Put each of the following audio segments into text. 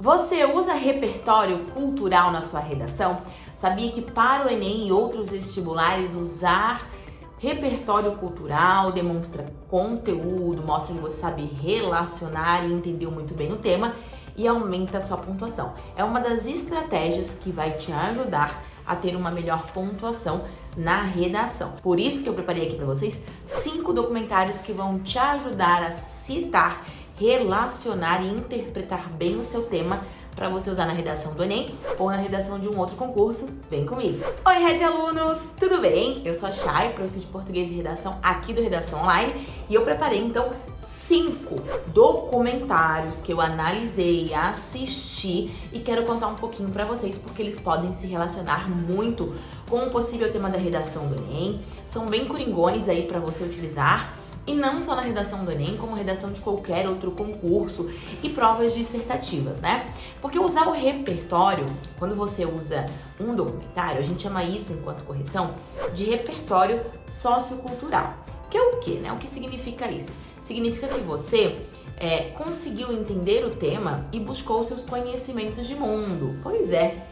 Você usa repertório cultural na sua redação? Sabia que para o Enem e outros vestibulares usar repertório cultural demonstra conteúdo, mostra que você sabe relacionar e entendeu muito bem o tema e aumenta a sua pontuação. É uma das estratégias que vai te ajudar a ter uma melhor pontuação na redação. Por isso que eu preparei aqui para vocês cinco documentários que vão te ajudar a citar relacionar e interpretar bem o seu tema para você usar na redação do Enem ou na redação de um outro concurso, vem comigo. Oi, Red Alunos, tudo bem? Eu sou a Chay, prof de Português e Redação aqui do Redação Online e eu preparei então cinco documentários que eu analisei, assisti e quero contar um pouquinho para vocês porque eles podem se relacionar muito com o possível tema da redação do Enem, são bem coringones aí para você utilizar e não só na redação do Enem, como redação de qualquer outro concurso e provas dissertativas, né? Porque usar o repertório, quando você usa um documentário, a gente chama isso, enquanto correção, de repertório sociocultural. Que é o que, né? O que significa isso? Significa que você é, conseguiu entender o tema e buscou seus conhecimentos de mundo. Pois é,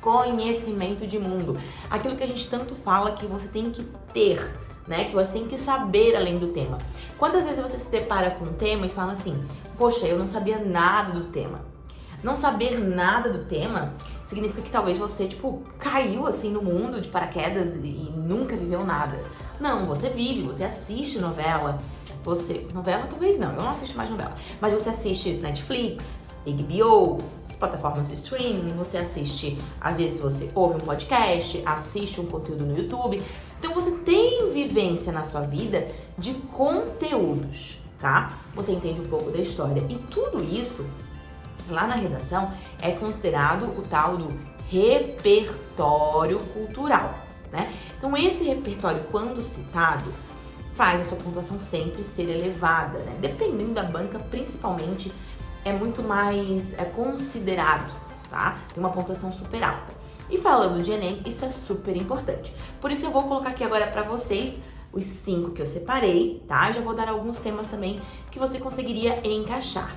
conhecimento de mundo. Aquilo que a gente tanto fala que você tem que ter né? Que você tem que saber além do tema. Quantas vezes você se depara com um tema e fala assim, poxa, eu não sabia nada do tema. Não saber nada do tema significa que talvez você, tipo, caiu assim no mundo de paraquedas e, nunca viveu nada. Não, você vive, você assiste novela, você... Novela talvez não, eu não assisto mais novela. Mas você assiste Netflix, HBO, as plataformas de streaming, você assiste, às vezes você ouve um podcast, assiste um conteúdo no YouTube. Então você tem vivência na sua vida de conteúdos, tá? Você entende um pouco da história. E tudo isso, lá na redação, é considerado o tal do repertório cultural, né? Então esse repertório, quando citado, faz a sua pontuação sempre ser elevada, né? Dependendo da banca, principalmente é muito mais é considerado, tá? Tem uma pontuação super alta. E falando de Enem, isso é super importante. Por isso eu vou colocar aqui agora para vocês os cinco que eu separei, tá? Já vou dar alguns temas também que você conseguiria encaixar.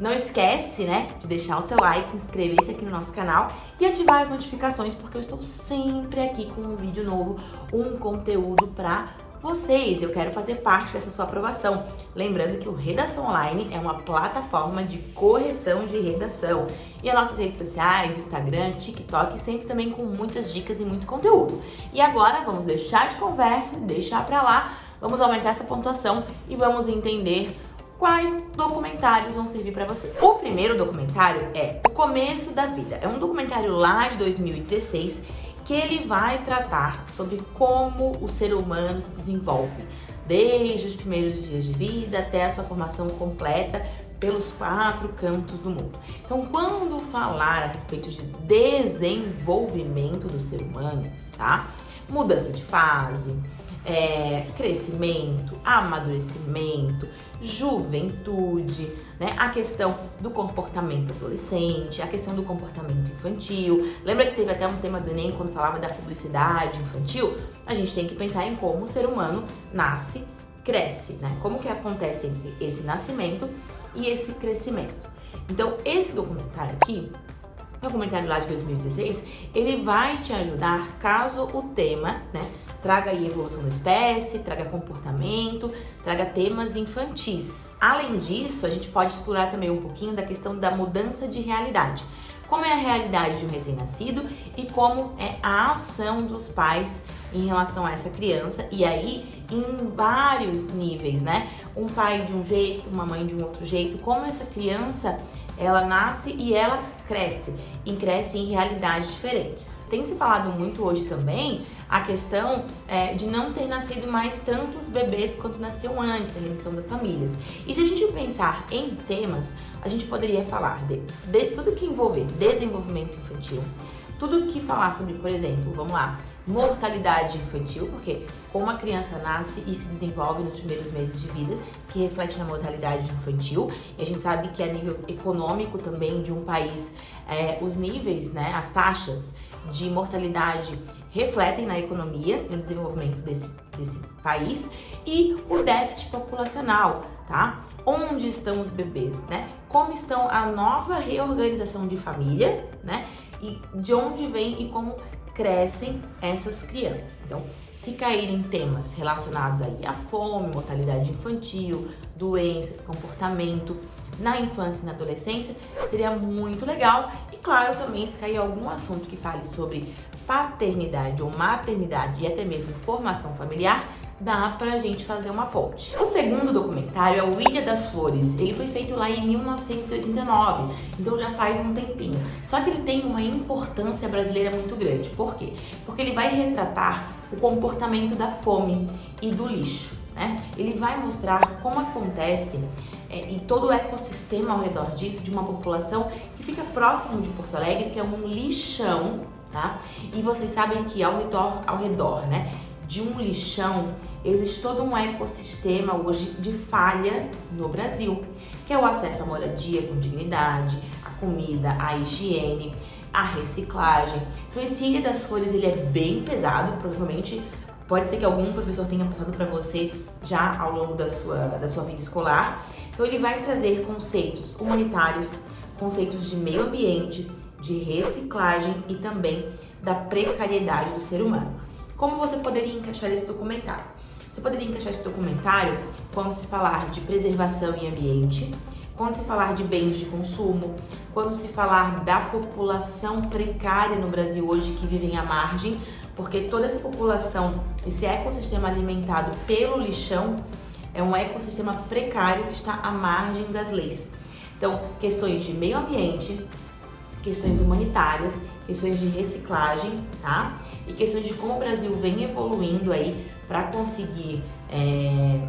Não esquece, né, de deixar o seu like, inscrever-se aqui no nosso canal e ativar as notificações, porque eu estou sempre aqui com um vídeo novo, um conteúdo para vocês. Eu quero fazer parte dessa sua aprovação. Lembrando que o Redação Online é uma plataforma de correção de redação. E as nossas redes sociais, Instagram, TikTok, sempre também com muitas dicas e muito conteúdo. E agora vamos deixar de conversa, deixar pra lá, vamos aumentar essa pontuação e vamos entender quais documentários vão servir para você. O primeiro documentário é O Começo da Vida. É um documentário lá de 2016 que ele vai tratar sobre como o ser humano se desenvolve, desde os primeiros dias de vida até a sua formação completa pelos quatro cantos do mundo. Então, quando falar a respeito de desenvolvimento do ser humano, tá? Mudança de fase, é, crescimento, amadurecimento, juventude, né? A questão do comportamento adolescente, a questão do comportamento infantil. Lembra que teve até um tema do Enem quando falava da publicidade infantil? A gente tem que pensar em como o ser humano nasce, cresce, né? Como que acontece entre esse nascimento e esse crescimento. Então, esse documentário aqui, documentário lá de 2016, ele vai te ajudar caso o tema, né, traga aí evolução da espécie, traga comportamento, traga temas infantis. Além disso, a gente pode explorar também um pouquinho da questão da mudança de realidade. Como é a realidade de um recém-nascido e como é a ação dos pais em relação a essa criança e aí em vários níveis, né? Um pai de um jeito, uma mãe de um outro jeito, como essa criança ela nasce e ela cresce, e cresce em realidades diferentes. Tem se falado muito hoje também a questão é, de não ter nascido mais tantos bebês quanto nasciam antes, a redução das famílias. E se a gente pensar em temas, a gente poderia falar de, de tudo que envolver desenvolvimento infantil, tudo que falar sobre, por exemplo, vamos lá, mortalidade infantil, porque como a criança nasce e se desenvolve nos primeiros meses de vida, que reflete na mortalidade infantil, e a gente sabe que a nível econômico também de um país, é, os níveis, né, as taxas de mortalidade refletem na economia no desenvolvimento desse, desse país, e o déficit populacional, tá? Onde estão os bebês, né? Como estão a nova reorganização de família, né? E de onde vem e como crescem essas crianças. Então, se caírem temas relacionados aí à fome, mortalidade infantil, doenças, comportamento na infância e na adolescência, seria muito legal. E claro, também se cair algum assunto que fale sobre paternidade ou maternidade e até mesmo formação familiar, dá pra gente fazer uma ponte. O segundo documentário é o Ilha das Flores. Ele foi feito lá em 1989, então já faz um tempinho. Só que ele tem uma importância brasileira muito grande. Por quê? Porque ele vai retratar o comportamento da fome e do lixo. Né? Ele vai mostrar como acontece é, e todo o ecossistema ao redor disso, de uma população que fica próximo de Porto Alegre, que é um lixão, tá? E vocês sabem que ao redor, ao redor né, de um lixão, existe todo um ecossistema hoje de falha no Brasil, que é o acesso à moradia com dignidade, a comida, a higiene, a reciclagem. Então esse Ilha das Flores ele é bem pesado, provavelmente pode ser que algum professor tenha passado para você já ao longo da sua, da sua vida escolar. Então ele vai trazer conceitos humanitários, conceitos de meio ambiente, de reciclagem e também da precariedade do ser humano. Como você poderia encaixar esse documentário? Você poderia encaixar esse documentário quando se falar de preservação e ambiente, quando se falar de bens de consumo, quando se falar da população precária no Brasil hoje que vivem à margem, porque toda essa população, esse ecossistema alimentado pelo lixão, é um ecossistema precário que está à margem das leis. Então, questões de meio ambiente, questões humanitárias, questões de reciclagem, tá? E questões de como o Brasil vem evoluindo aí para conseguir é,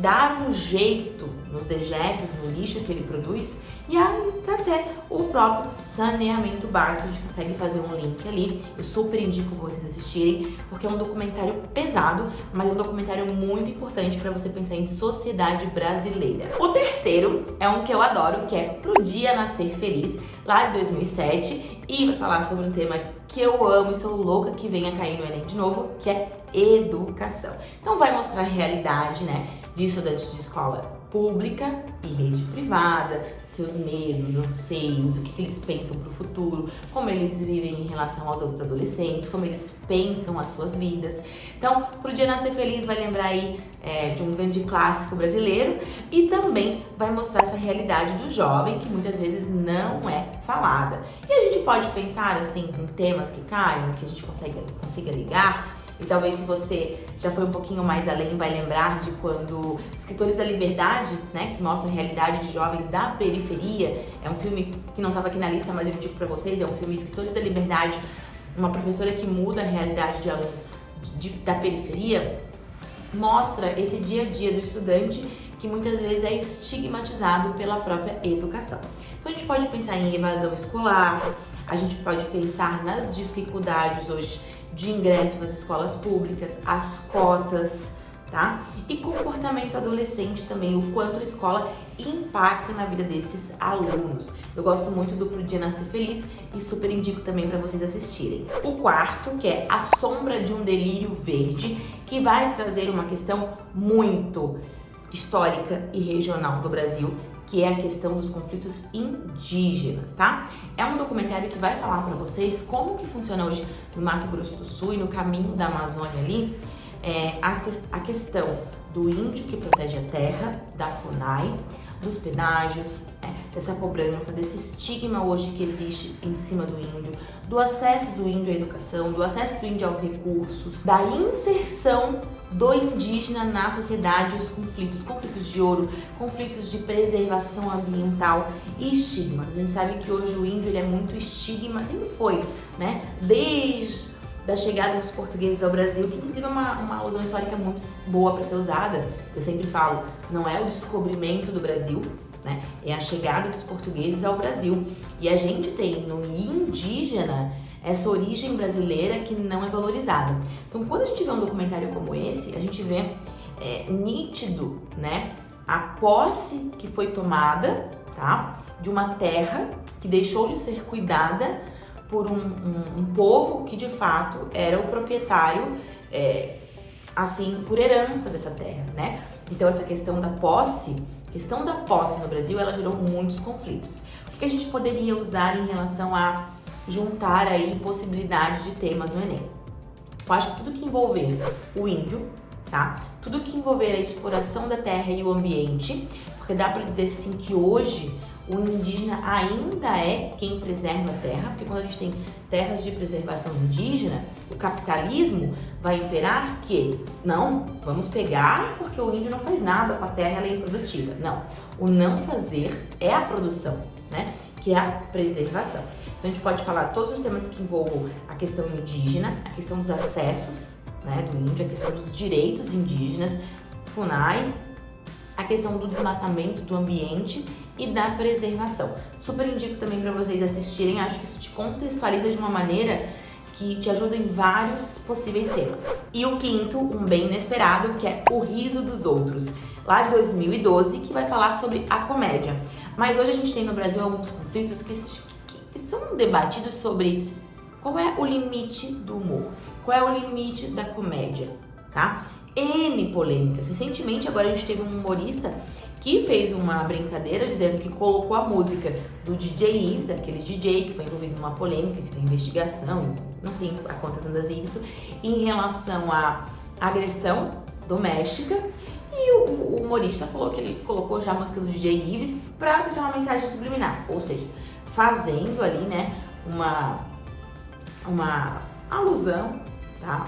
dar um jeito nos dejetos, no lixo que ele produz e até o próprio saneamento básico. A gente consegue fazer um link ali. Eu super indico vocês assistirem, porque é um documentário pesado, mas é um documentário muito importante para você pensar em sociedade brasileira. O terceiro é um que eu adoro, que é Pro Dia Nascer Feliz, lá de 2007, e vai falar sobre um tema que eu amo e sou louca que venha cair no Enem de novo, que é educação. Então vai mostrar a realidade, né, de estudantes de escola pública e rede privada, seus medos, anseios, o que, eles pensam para o futuro, como eles vivem em relação aos outros adolescentes, como eles pensam as suas vidas. Então, pro Dia Nascer Feliz vai lembrar aí é, de um grande clássico brasileiro e também vai mostrar essa realidade do jovem que muitas vezes não é falada. E a gente pode pensar assim em temas que caem, que a gente consegue, consiga ligar, e talvez se você já foi um pouquinho mais além, vai lembrar de quando Escritores da Liberdade, né, que mostra a realidade de jovens da periferia, é um filme que não estava aqui na lista, mas eu digo para vocês, é um filme Escritores da Liberdade, uma professora que muda a realidade de alunos de, da periferia, mostra esse dia a dia do estudante que muitas vezes é estigmatizado pela própria educação. Então a gente pode pensar em evasão escolar, a gente pode pensar nas dificuldades hoje de ingresso nas escolas públicas, as cotas, tá? E comportamento adolescente também, o quanto a escola impacta na vida desses alunos. Eu gosto muito do Pro Dia Nascer Feliz e super indico também para vocês assistirem. O quarto, que é A Sombra de um Delírio Verde, que vai trazer uma questão muito histórica e regional do Brasil, que é a questão dos conflitos indígenas, tá? É um documentário que vai falar para vocês como que funciona hoje no Mato Grosso do Sul e no caminho da Amazônia ali, é, a questão do índio que protege a terra, da FUNAI, dos pedágios, é, dessa cobrança, desse estigma hoje que existe em cima do índio, do acesso do índio à educação, do acesso do índio aos recursos, da inserção do indígena na sociedade, os conflitos, conflitos de ouro, conflitos de preservação ambiental e estigmas. A gente sabe que hoje o índio ele é muito estigma, sempre foi, né? Desde da chegada dos portugueses ao Brasil, que inclusive é uma, uma alusão histórica muito boa para ser usada. Eu sempre falo, não é o descobrimento do Brasil, né? É a chegada dos portugueses ao Brasil. E a gente tem no indígena essa origem brasileira que não é valorizada. Então, quando a gente vê um documentário como esse, a gente vê é, nítido, né, a posse que foi tomada, tá, de uma terra que deixou de ser cuidada por um, um, um povo que de fato era o proprietário, é, assim, por herança dessa terra, né? Então essa questão da posse, questão da posse no Brasil, ela gerou muitos conflitos. O que a gente poderia usar em relação a juntar aí possibilidades de temas no Enem? Eu acho que tudo que envolver o índio, tá? Tudo que envolver a exploração da terra e o ambiente, porque dá para dizer sim que hoje o indígena ainda é quem preserva a terra, porque quando a gente tem terras de preservação indígena, o capitalismo vai imperar que não, vamos pegar porque o índio não faz nada com a terra, ela é improdutiva. Não, o não fazer é a produção, né? Que é a preservação. Então a gente pode falar todos os temas que envolvam a questão indígena, a questão dos acessos né, do índio, a questão dos direitos indígenas, FUNAI, a questão do desmatamento do ambiente e da preservação. Super indico também para vocês assistirem, acho que isso te contextualiza de uma maneira que te ajuda em vários possíveis temas. E o quinto, um bem inesperado, que é O Riso dos Outros, lá de 2012, que vai falar sobre a comédia. Mas hoje a gente tem no Brasil alguns conflitos que, que, são debatidos sobre qual é o limite do humor, qual é o limite da comédia, tá? N polêmicas. Recentemente, agora a gente teve um humorista que fez uma brincadeira dizendo que colocou a música do DJ Ives, aquele DJ que foi envolvido numa polêmica, que tem investigação, não sei a quantas andas isso, em relação à agressão doméstica. E o, o humorista falou que ele colocou já a música do DJ Ives para deixar uma mensagem subliminar, ou seja, fazendo ali, né, uma, uma alusão, tá?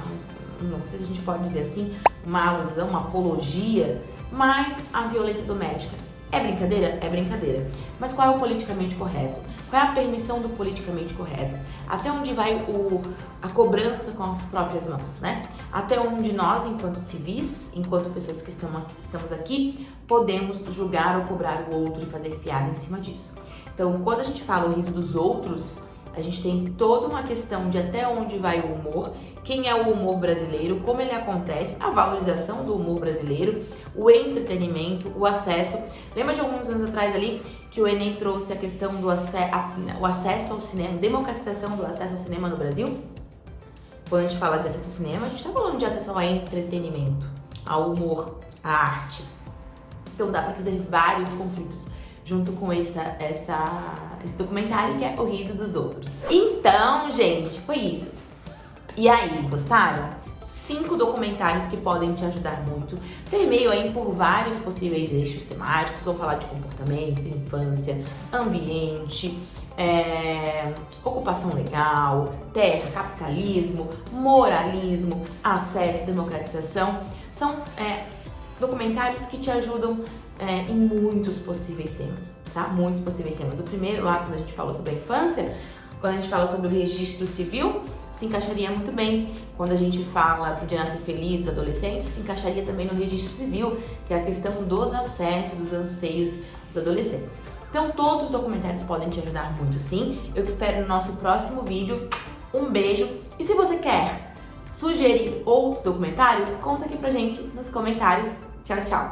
Não sei se a gente pode dizer assim, uma alusão, uma apologia mas a violência doméstica é brincadeira? É brincadeira. Mas qual é o politicamente correto? Qual é a permissão do politicamente correto? Até onde vai o, a cobrança com as próprias mãos, né? Até onde nós, enquanto civis, enquanto pessoas que estamos aqui, podemos julgar ou cobrar o outro e fazer piada em cima disso. Então, quando a gente fala o riso dos outros, a gente tem toda uma questão de até onde vai o humor, quem é o humor brasileiro, como ele acontece, a valorização do humor brasileiro, o entretenimento, o acesso. Lembra de alguns anos atrás ali que o Enem trouxe a questão do ace a, o acesso ao cinema, democratização do acesso ao cinema no Brasil? Quando a gente fala de acesso ao cinema, a gente está falando de acesso ao entretenimento, ao humor, à arte. Então dá para trazer vários conflitos junto com essa, essa, esse documentário que é O Riso dos Outros. Então, gente, foi isso. E aí, gostaram? Cinco documentários que podem te ajudar muito. Permeio aí por vários possíveis eixos temáticos. Vou falar de comportamento, infância, ambiente, é, ocupação legal, terra, capitalismo, moralismo, acesso, democratização. São é, documentários que te ajudam é, em muitos possíveis temas, tá? Muitos possíveis temas. O primeiro lá, quando a gente falou sobre a infância, quando a gente fala sobre o registro civil, se encaixaria muito bem. Quando a gente fala para o Dia Nascer Feliz dos adolescentes, se encaixaria também no registro civil, que é a questão dos acessos, dos anseios dos adolescentes. Então todos os documentários podem te ajudar muito sim. Eu te espero no nosso próximo vídeo. Um beijo e se você quer sugerir outro documentário, conta aqui pra gente nos comentários. Tchau, tchau!